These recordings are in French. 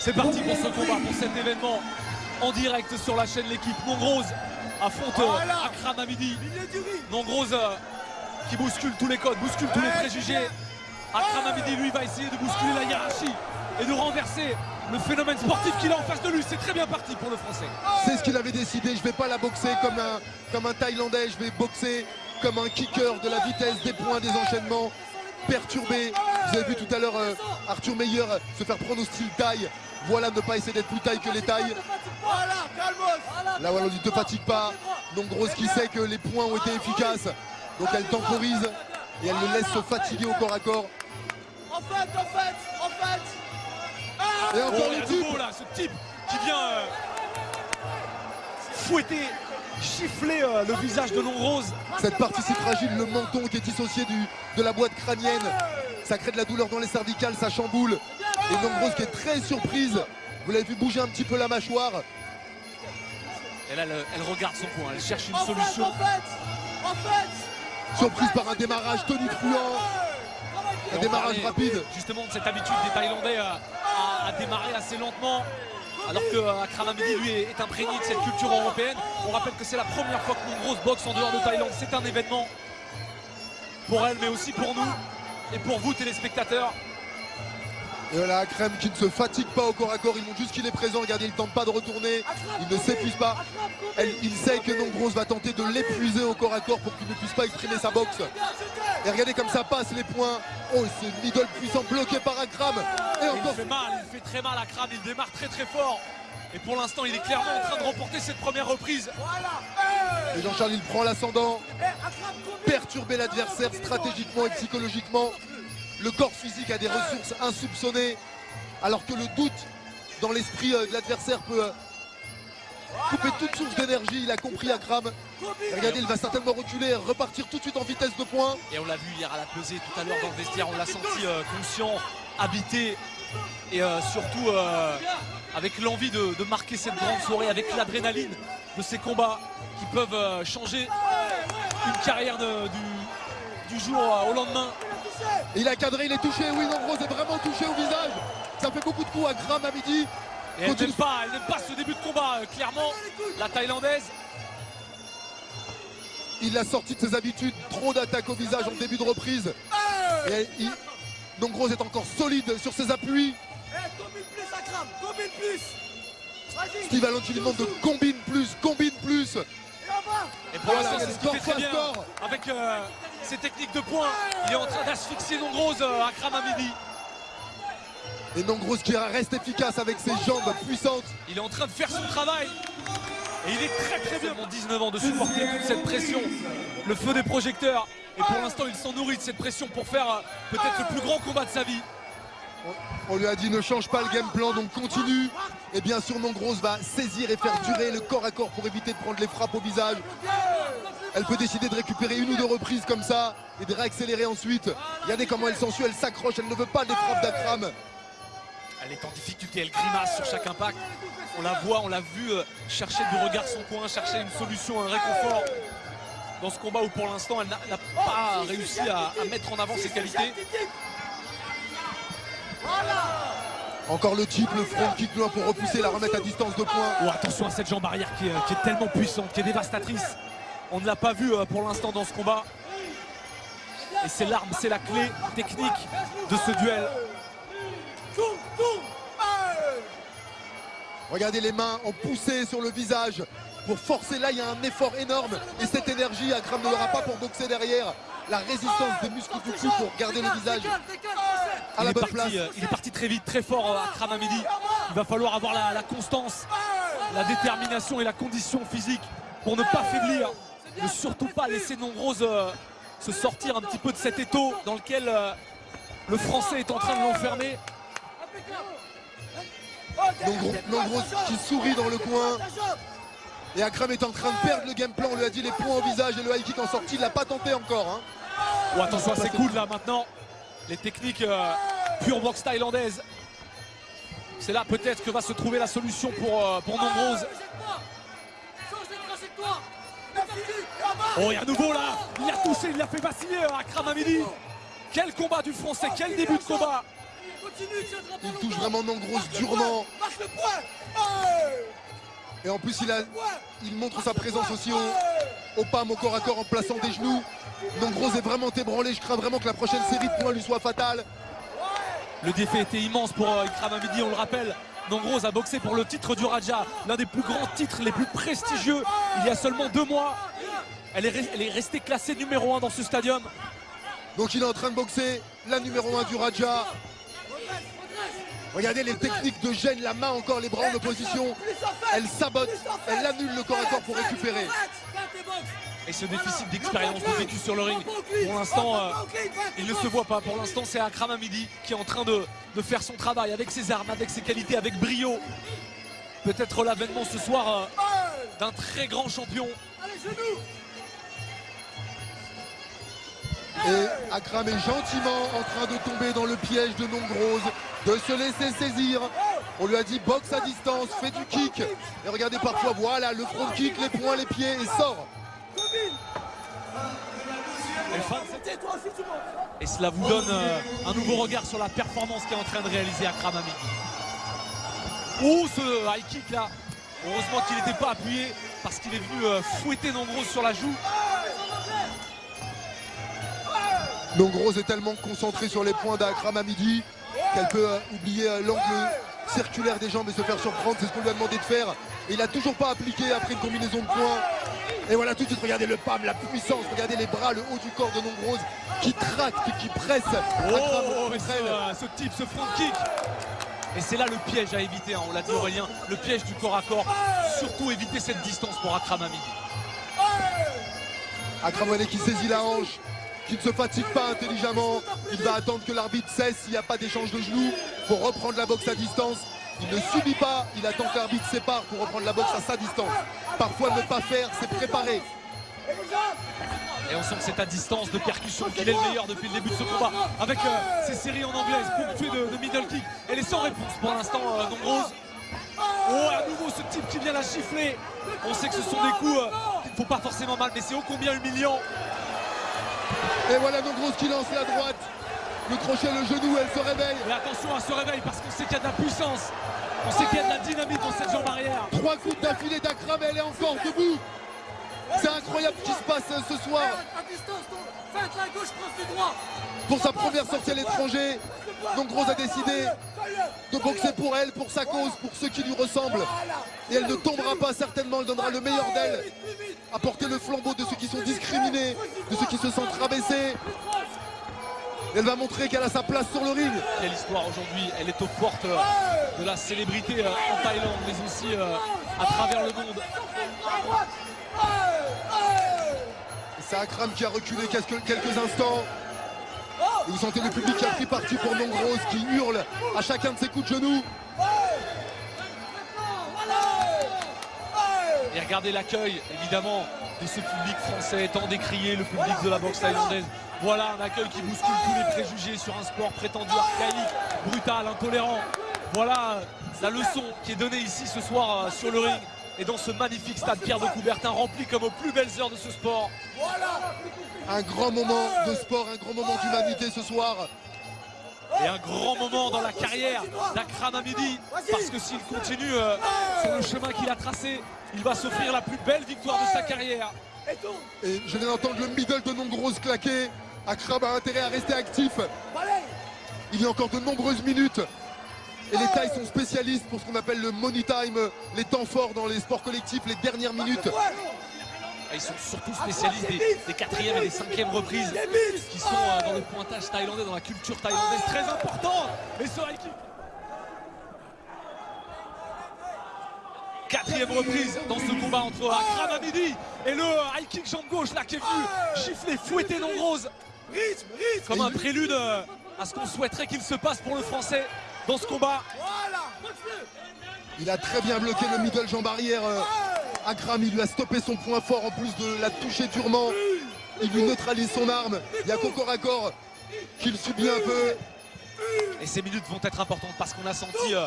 C'est parti pour ce combat, pour cet événement en direct sur la chaîne L'équipe. Mongrose affronte euh, Akram Hamidi. Mongrose euh, qui bouscule tous les codes, bouscule tous les préjugés. Akram Hamidi, lui, va essayer de bousculer la hiérarchie et de renverser le phénomène sportif qu'il a en face de lui. C'est très bien parti pour le Français. C'est ce qu'il avait décidé. Je vais pas la boxer comme un, comme un Thaïlandais. Je vais boxer comme un kicker de la vitesse, des points, des enchaînements perturbé. Vous avez vu tout à l'heure euh, Arthur Meyer se faire prendre au style taille. Voilà, ne pas essayer d'être plus taille que les tailles. Là, voilà, on dit ne fatigue pas. Donc Grosse qui sait que les points ont été efficaces. Donc elle temporise et elle le laisse se fatiguer au corps à corps. En fait, en fait, en fait. Et encore Oh, le type. là, ce type qui vient euh, fouetter, gifler euh, le visage de Longrose. Cette partie si fragile, le menton qui est dissocié du, de la boîte crânienne. Ça crée de la douleur dans les cervicales, ça chamboule. Et Nombrose qui est très surprise. Vous l'avez vu bouger un petit peu la mâchoire. Et là, elle, elle regarde son coin, elle cherche une En fait, solution. en fait, en fait. Surprise par un démarrage tonitruant. Un démarrage rapide. Justement de cette habitude des Thaïlandais à, à- à démarrer assez lentement. Alors que euh, Akram Hamidi, lui, est, imprégné de cette culture européenne. On rappelle que c'est la première fois que Mongrose boxe en dehors de Thaïlande. C'est un événement pour elle, mais aussi pour nous et pour vous, téléspectateurs. Et voilà, Akrem qui ne se fatigue pas au corps à corps. Il montre juste qu'il est présent. Regardez, il ne tente pas de retourner. Il ne s'épuise pas. Elle- il sait que Nombrose va tenter de l'épuiser au corps à corps pour qu'il ne puisse pas exprimer sa boxe. Et regardez comme ça passe les points. Oh, c'est middle puissant bloqué par Akram. Et Il encore fait mal, il fait très mal à Akram. Il démarre très très fort. Et pour l'instant, il est clairement en train de remporter cette première reprise. Et Jean-Charles, il prend l'ascendant. Perturber l'adversaire stratégiquement et psychologiquement. Le corps physique a des ressources insoupçonnées. Alors que le doute dans l'esprit euh, de l'adversaire peut euh, couper toute source d'énergie. Il a compris Akram. Regardez, il va certainement reculer, repartir tout de suite en vitesse de pointe. Et on l'a vu hier à la pesée tout à l'heure dans le vestiaire, on l'a senti euh, conscient, habité et surtout avec l'envie de, marquer cette grande soirée, avec l'adrénaline de ces combats qui peuvent changer une carrière du, jour au lendemain. Il a cadré, il est touché. Oui, Nombrose est vraiment touché au visage. Ça fait beaucoup de coups à Akram à midi. Et elle Continue. n'aime pas, elle n'aime pas ce début de combat, euh, clairement, la thaïlandaise. Il a sorti de ses habitudes, trop d'attaques au visage en début de reprise. Et il... Est encore solide sur ses appuis. Eh, combine plus, Akram, combine plus. Steve Allen qui lui demande de combine plus, combine plus. Et pour Voilà, l'instant, c'est ce qu'il score fait très bien avec euh, ses techniques de poing. Il est en train d'asphyxier Nombrose euh, à Kramamidi. Et Nombrose qui reste efficace avec ses jambes puissantes. Il est en train de faire son travail. Et il est très très bien. Seulement 19 ans de supporter toute cette pression. Le feu des projecteurs. Et pour l'instant, il s'en nourrit de cette pression pour faire euh, peut-être le plus grand combat de sa vie. On lui a dit ne change pas le game plan, donc continue. Et bien sûr, Nombrose va saisir et faire durer le corps à corps pour éviter de prendre les frappes au visage. Elle peut décider de récupérer une ou deux reprises comme ça et de réaccélérer ensuite. Regardez comment elle s'ensuit, elle s'accroche, elle ne veut pas des frappes d'Akram. Elle est en difficulté, elle grimace sur chaque impact. On la voit, on l'a vu euh, chercher du regard son coin, chercher une solution, un réconfort dans ce combat où pour l'instant elle n'a pas réussi à, à mettre en avant ses qualités. Encore le type, le front kick loin pour repousser, la remettre à distance de points. Oh, attention à cette jambe arrière qui est, qui est tellement puissante, qui est dévastatrice. On ne l'a pas vu euh, pour l'instant dans ce combat. Et c'est l'arme, c'est la clé technique de ce duel. Regardez les mains ont poussé sur le visage pour forcer là il y a un effort énorme et cette énergie Akram ne l'aura pas pour boxer derrière la résistance des muscles du cou pour garder le visage à la bonne parti, place euh, il est parti très vite, très fort euh, à. Il va falloir avoir la, la constance, la détermination et la condition physique pour ne pas faiblir. Ne surtout pas laisser Nombrose euh, se sortir un petit peu de cet étau dans lequel euh, le français est en train de l'enfermer. Nombreux qui sourit dans le coin et Akram est en train de perdre le game plan on lui a dit les points au visage et le high kick en sortie il l'a pas tenté encore hein. Oh, attention à ces coudes là maintenant. Les techniques euh, pure boxe thaïlandaise. C'est là peut-être que va se trouver la solution pour, pour Nombrose. Oh, et à nouveau là, il a touché, il l'a fait vaciller à Kramamidi. Quel combat du français, quel début de combat. Il touche vraiment Nongros durement. Et en plus, il, a, il montre sa présence aussi au, au PAM, au corps à corps, en plaçant des genoux. Nongros est vraiment ébranlé. Je crains vraiment que la prochaine série de points lui soit fatale. Le défi était immense pour euh, Ikram Amidi, on le rappelle. Nongros a boxé pour le titre du Raja, l'un des plus grands titres, les plus prestigieux, il y a seulement deux mois. Elle est, elle est restée classée numéro 1 dans ce stadium. Donc il est en train de boxer la numéro 1 du Raja. Regardez les techniques de gêne, la main encore, les bras en opposition. Elle sabote, elle annule le corps à corps pour récupérer. Et ce déficit d'expérience de vécu sur le ring, pour l'instant, euh, il ne se voit pas. Pour l'instant, c'est Akram Amidi qui est en train de, de, faire son travail avec ses armes, avec ses qualités, avec brio. Peut-être l'avènement ce soir euh, d'un très grand champion. Et Akram est gentiment en train de tomber dans le piège de Nongrose, de se laisser saisir. On lui a dit boxe à distance, fais du kick. Et regardez parfois, voilà, le front kick, les poings, les pieds et sort. Et cela vous donne euh, un nouveau regard sur la performance qu'est en train de réaliser Akram Amidi. Oh ce high kick là? Heureusement qu'il n'était pas appuyé parce qu'il est venu euh, fouetter Nongrose sur la joue. Nongrose est tellement concentré sur les points d'Akram Amidi qu'elle peut euh, oublier l'angle circulaire des jambes et se faire surprendre. C'est ce qu'on lui a demandé de faire. Et il n'a toujours pas appliqué après une combinaison de points. Et voilà tout de suite, regardez le PAM, la puissance, regardez les bras, le haut du corps de Nongrose qui tracte, qui presse. Oh, ce, ce, type, ce front kick. Et c'est là le piège à éviter, hein, on l'a dit Aurélien, le piège du corps à corps. Surtout éviter cette distance pour Akram Amidi. Akram Amidi qui saisit la hanche, qui ne se fatigue pas intelligemment. Il va attendre que l'arbitre cesse s'il n'y a pas d'échange de genoux pour reprendre la boxe à distance. Il ne subit pas, il attend que l'arbitre sépare pour reprendre la boxe à sa distance. Parfois ne pas faire, c'est préparer. Et on sent que c'est à distance de percussion qu'il est le meilleur depuis le début de ce combat. Avec euh, ses séries en anglaise, ponctuées de, de, middle kick. Elle est sans réponse pour l'instant, euh, Nombrose. Oh, à nouveau ce type qui vient la gifler. On sait que ce sont des coups euh, qui ne font pas forcément mal, mais c'est ô combien humiliant. Et voilà Nombrose qui lance la droite. Le crochet, le genou, elle se réveille. Mais attention, elle se réveille parce qu'on sait qu'il y a de la puissance. On sait qu'il y a de la dynamique dans cette jambe arrière. Trois coups d'affilée d'Akram, elle est encore debout. C'est incroyable ce qui se passe ce soir. Pour sa première sortie à l'étranger, donc Rose a décidé de boxer pour elle, pour sa cause, pour ceux qui lui ressemblent. Et elle ne tombera pas certainement, elle donnera le meilleur d'elle. À porter le flambeau de ceux qui sont discriminés, de ceux qui se sentent rabaissés. Elle va montrer qu'elle a sa place sur le ring. Quelle histoire aujourd'hui, elle est aux portes de la célébrité en Thaïlande, mais aussi à travers le monde. C'est Akram qui a reculé quelques, quelques instants. Et vous sentez le public qui a pris parti pour Nongrose qui hurle à chacun de ses coups de genoux. Et regardez l'accueil, évidemment, de ce public français tant décrié, le public de la boxe thaïlandaise. Voilà un accueil qui bouscule tous les préjugés sur un sport prétendu archaïque, brutal, intolérant. Voilà la leçon qui est donnée ici ce soir sur le ring et dans ce magnifique stade Pierre de Coubertin rempli comme aux plus belles heures de ce sport. Un grand moment de sport, un grand moment d'humanité ce soir. Et un grand moment dans la carrière d'Akram Amidi parce que s'il continue euh, sur le chemin qu'il a tracé, il va s'offrir la plus belle victoire de sa carrière. Et je viens d'entendre le middle de Nongrose claquer. Akram a intérêt à rester actif. Il y a encore de nombreuses minutes et les Thaïs sont spécialistes pour ce qu'on appelle le money time, les temps forts dans les sports collectifs, les dernières minutes. Ils sont surtout spécialistes des, des quatrièmes et des cinquièmes reprises qui sont euh, dans le pointage thaïlandais, dans la culture thaïlandaise. Très important Et ce high kick Quatrième reprise dans ce combat entre Akram Amidi et le high kick jambe gauche là qui est venu gifler, fouetter Nongrose. Comme un prélude euh, à ce qu'on souhaiterait qu'il se passe pour le français dans ce combat. Il a très bien bloqué le middle jambe arrière. Akram, il lui a stoppé son point fort en plus de la toucher durement. Il lui neutralise son arme. Il y a qu'au corps à corps qu'il subit un peu. Et ces minutes vont être importantes parce qu'on a senti euh,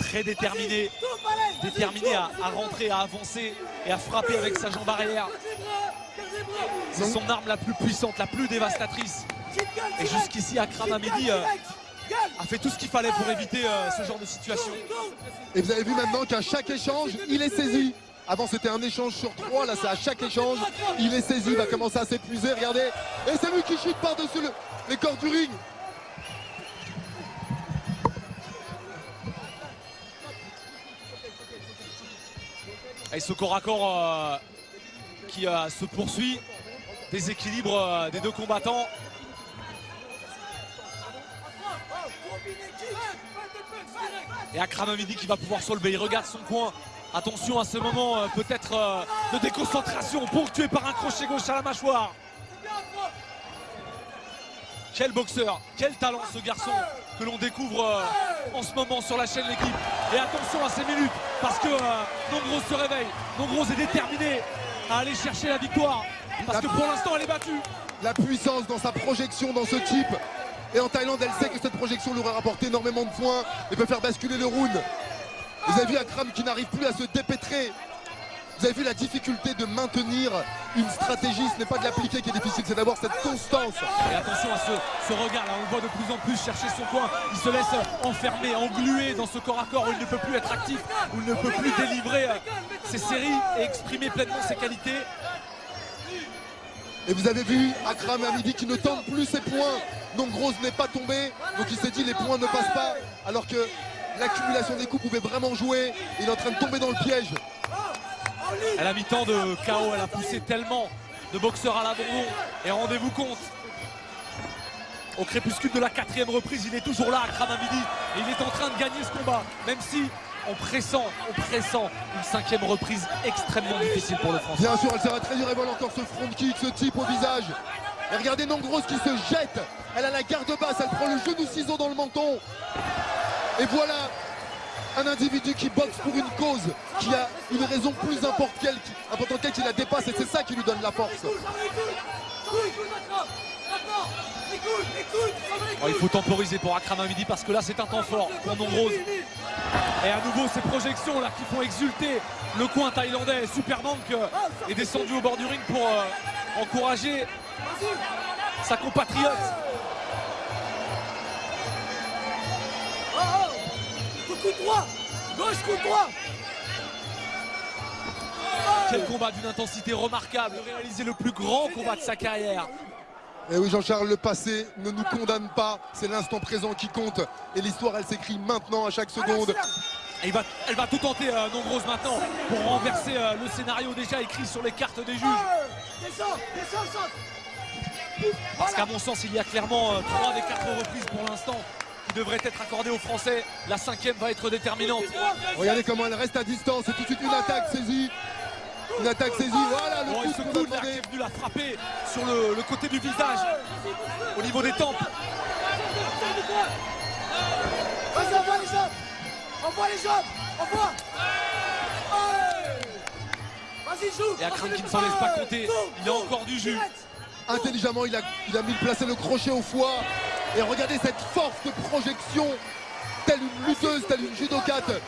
très déterminé, déterminé à, à, rentrer, à avancer et à frapper avec sa jambe arrière. C'est son arme la plus puissante, la plus dévastatrice. Et jusqu'ici, Akram Amidi euh, a fait tout ce qu'il fallait pour éviter euh, ce genre de situation. Et vous avez vu maintenant qu'à chaque échange, il est saisi. Avant c'était un échange sur trois, là c'est à chaque échange, il est saisi, il va commencer à s'épuiser, regardez. Et c'est lui qui chute par-dessus les corps du ring. Et ce corps à corps euh, qui euh, se poursuit, déséquilibre euh, des deux combattants. Et Akram Amidi qui va pouvoir se lever, il regarde son coin. Attention à ce moment peut-être de déconcentration ponctué par un crochet gauche à la mâchoire. Quel boxeur, quel talent ce garçon que l'on découvre euh, en ce moment sur la chaîne L'équipe. Et attention à ces minutes parce que euh, se réveille. Nombrose est déterminé à aller chercher la victoire parce que pour l'instant elle est battue. La puissance dans sa projection dans ce type. Et en Thaïlande, elle sait que cette projection lui aura rapporté énormément de points et peut faire basculer le round. Vous avez vu Akram qui n'arrive plus à se dépêtrer vous avez vu la difficulté de maintenir une stratégie, ce n'est pas de l'appliquer qui est difficile, c'est d'avoir cette constance. Et attention à ce, regard là, on le voit de plus en plus chercher son coin, il se laisse enfermer, engluer dans ce corps à corps où il ne peut plus être actif, où il ne peut plus délivrer euh, ses séries et exprimer pleinement ses qualités. Et vous avez vu Akram Hamidi qui ne tente plus ses points. Donc Grosse n'est pas tombé. Donc il s'est dit les points ne passent pas. Alors que l'accumulation des coups pouvait vraiment jouer. Il est en train de tomber dans le piège. Elle a mis tant de chaos, elle a poussé tellement de boxeurs à l'abandon. Et rendez-vous compte, au crépuscule de la quatrième reprise, il est toujours là, à Amidi. Et il est en train de gagner ce combat, même si on pressent, on pressent une cinquième reprise extrêmement difficile pour le Français. Bien sûr, elle sera très dure, elle encore ce front kick, ce type au visage. Et regardez Nongros qui se jette, elle a la garde basse, elle prend le genou ciseau dans le menton. Et voilà un individu qui boxe pour une cause, qui a une raison plus importante qu'elle, qui la dépasse et c'est ça qui lui donne la force. Oh, il faut temporiser pour Akram Midi parce que là c'est un temps fort pour Nombrose. Et à nouveau ces projections là qui font exulter le coin thaïlandais. Superbank euh, est descendu au bord du ring pour euh, encourager sa compatriote. Gauche coup droit Quel combat d'une intensité remarquable, réaliser le plus grand combat de sa carrière. Et eh oui Jean-Charles, le passé ne nous condamne pas, c'est l'instant présent qui compte. Et l'histoire elle s'écrit maintenant à chaque seconde. elle va tout tenter euh, Nombrose maintenant pour renverser euh, le scénario déjà écrit sur les cartes des juges. Parce qu'à mon sens il y a clairement euh, trois des quatre reprises pour l'instant qui devrait être accordée aux Français. La cinquième va être déterminante. Regardez comment elle reste à distance. C'est tout de suite une attaque saisie. Une attaque saisie. Voilà le coup de coude est venu la frapper sur le, côté du visage, au niveau des tempes. Vas-y, envoie les jambes Envoie les jambes Envoie Vas-y, joue Et Akram qui ne s'en laisse pas compter. Il a encore du jus. Intelligemment, il a, il a mis placé le crochet au foie. Et regardez cette force de projection, telle une lutteuse, telle une judokate.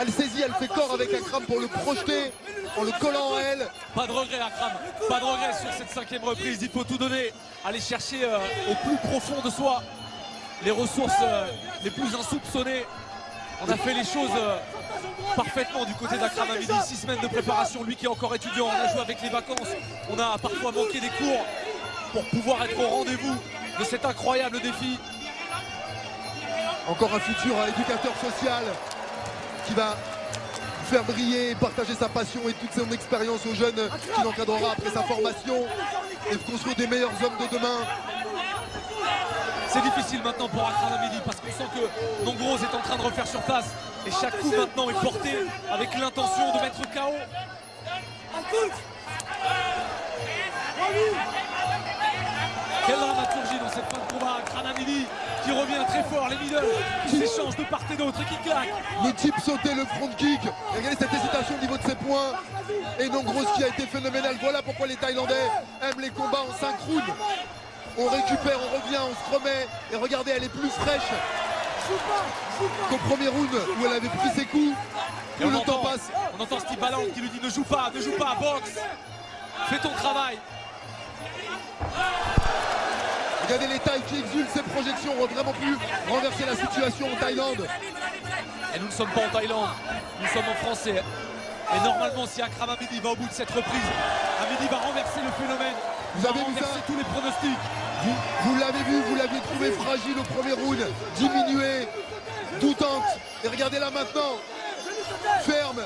Elle saisit, elle fait corps avec Akram pour le projeter en le collant à elle. Pas de regret Akram, pas de regret sur cette cinquième reprise. Il faut tout donner, aller chercher euh, au plus profond de soi les ressources euh, les plus insoupçonnées. On a fait les choses euh, parfaitement du côté d'Akram Amidi. Six semaines de préparation, lui qui est encore étudiant, on a joué avec les vacances. On a parfois manqué des cours pour pouvoir être au rendez-vous de cet incroyable défi. Encore un futur éducateur social qui va faire briller et partager sa passion et toute son expérience aux jeunes qu'il encadrera après sa formation et construire des meilleurs hommes de demain. C'est difficile maintenant pour Akram Amidi parce qu'on sent que Nongros est en train de refaire surface et chaque coup maintenant est porté avec l'intention de mettre KO. Quelle dramaturgie dans cette fin de combat. Kranamidi qui revient très fort, les middle qui s'échangent de part et d'autre et qui claquent. Le type sautait le front kick. regardez cette hésitation au niveau de ses points. Et non grosse qui a été phénoménal. Voilà pourquoi les Thaïlandais aiment les combats en synchrone. On récupère, on revient, on se remet. Et regardez, elle est plus fraîche qu'au premier round où elle avait pris ses coups. Et on, le temps passe. on entend Steve Ballant qui lui dit ne joue pas, ne joue pas, boxe. Fais ton travail. Regardez les tailles qui exultent, ces projections ont vraiment pu renverser la situation en Thaïlande. Et nous ne sommes pas en Thaïlande, nous sommes en français. Et normalement, si Akram Amidi va au bout de cette reprise, Amidi va renverser le phénomène. Vous avez vu ça tous les pronostics. Vous, vous l'avez vu, vous l'aviez trouvé fragile au premier round, diminué, doutante. Et regardez là maintenant, ferme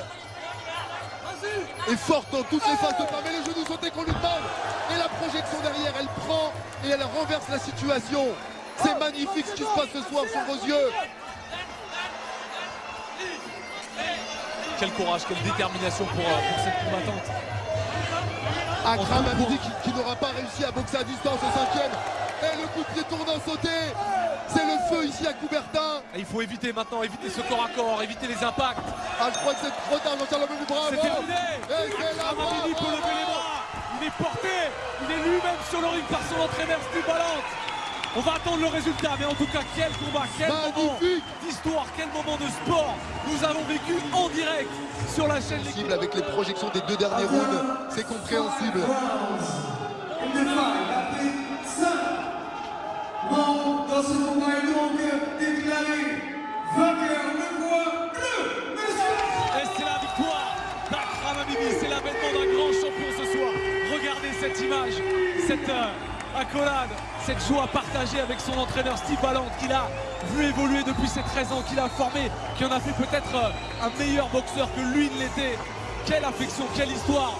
et forte dans toutes les phases de pas. Mais les genoux sautés qu'on lui demande. Et la projection derrière, elle prend et elle renverse la situation. C'est magnifique ce qui se passe ce soir sur vos yeux. Quel courage, quelle détermination pour, euh, pour cette combattante. Akram Amidi qui, qui n'aura pas réussi à boxer à distance au cinquième. Et le coup de pied tournant sauté. C'est le feu ici à Coubertin. Et il faut éviter maintenant, éviter ce corps à corps, éviter les impacts. Ah, je crois que c'est trop tard, Jean-Charles Lomé, bravo. C'est terminé. Amidi peut lever les bras. Il est porté. Il est lui-même sur le ring par son entraîneur Steve Ballante. On va attendre le résultat, mais en tout cas, quel combat, quel moment Magnifique. d'histoire, quel moment de sport nous avons vécu en direct sur la chaîne. Cible avec les projections des deux derniers rounds, c'est compréhensible. Cette joie partagée avec son entraîneur Steve Ballante qu'il a vu évoluer depuis ses 13 ans, qu'il a formé, qui en a fait peut-être euh, un meilleur boxeur que lui ne l'était. Quelle affection, quelle histoire